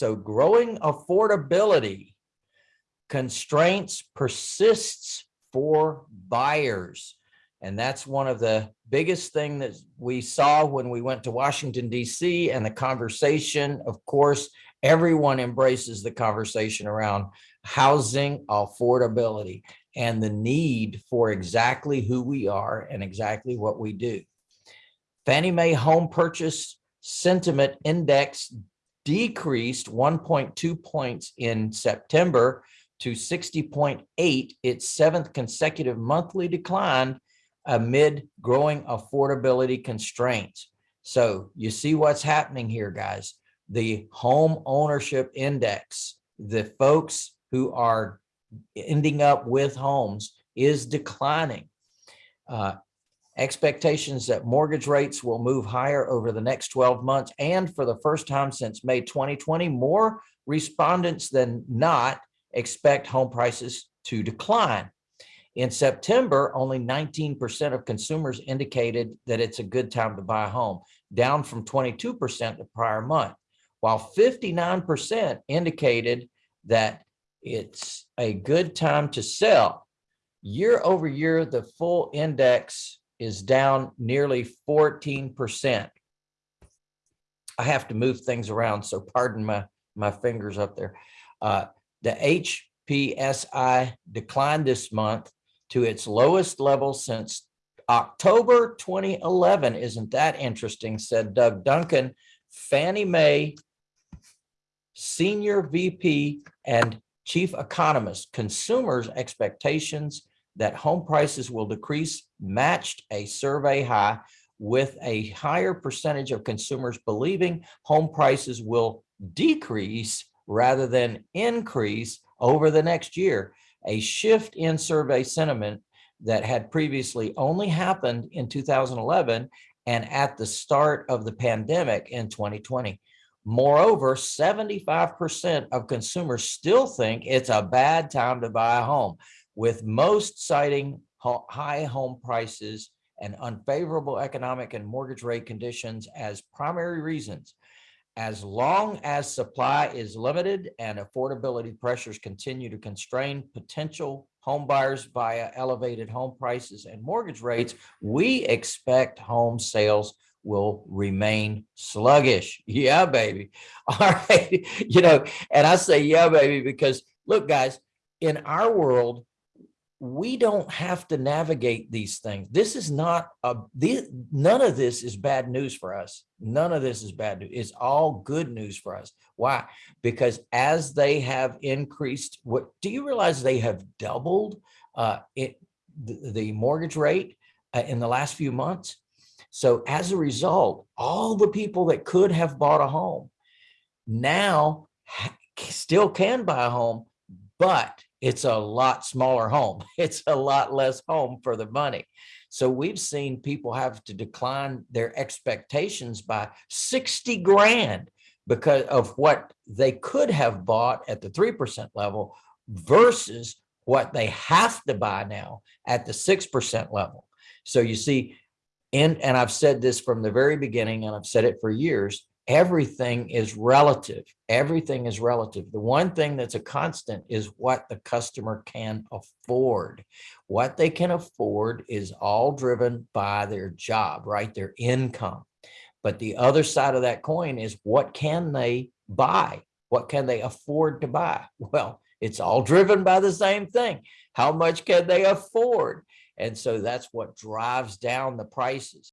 So growing affordability constraints persists for buyers. And that's one of the biggest thing that we saw when we went to Washington DC and the conversation, of course, everyone embraces the conversation around housing affordability and the need for exactly who we are and exactly what we do. Fannie Mae home purchase sentiment index decreased 1.2 points in September to 60.8, its seventh consecutive monthly decline amid growing affordability constraints. So you see what's happening here, guys. The home ownership index, the folks who are ending up with homes is declining. Uh, expectations that mortgage rates will move higher over the next 12 months. And for the first time since May 2020, more respondents than not expect home prices to decline. In September, only 19% of consumers indicated that it's a good time to buy a home, down from 22% the prior month, while 59% indicated that it's a good time to sell. Year over year, the full index is down nearly 14%. I have to move things around, so pardon my, my fingers up there. Uh, the HPSI declined this month to its lowest level since October 2011. Isn't that interesting, said Doug Duncan, Fannie Mae Senior VP and Chief Economist. Consumers' expectations that home prices will decrease matched a survey high with a higher percentage of consumers believing home prices will decrease rather than increase over the next year. A shift in survey sentiment that had previously only happened in 2011 and at the start of the pandemic in 2020. Moreover, 75% of consumers still think it's a bad time to buy a home with most citing high home prices and unfavorable economic and mortgage rate conditions as primary reasons. As long as supply is limited and affordability pressures continue to constrain potential home buyers via elevated home prices and mortgage rates, we expect home sales will remain sluggish. Yeah, baby. All right. You know, and I say, yeah, baby, because look, guys, in our world, we don't have to navigate these things. This is not a, this, none of this is bad news for us. None of this is bad news. It's all good news for us. Why? Because as they have increased, what do you realize they have doubled uh, it, the, the mortgage rate uh, in the last few months? So as a result, all the people that could have bought a home now still can buy a home, but it's a lot smaller home. It's a lot less home for the money. So we've seen people have to decline their expectations by 60 grand because of what they could have bought at the 3% level versus what they have to buy now at the 6% level. So you see, and, and I've said this from the very beginning, and I've said it for years, everything is relative. Everything is relative. The one thing that's a constant is what the customer can afford. What they can afford is all driven by their job, right? Their income. But the other side of that coin is what can they buy? What can they afford to buy? Well, it's all driven by the same thing. How much can they afford? And so that's what drives down the prices.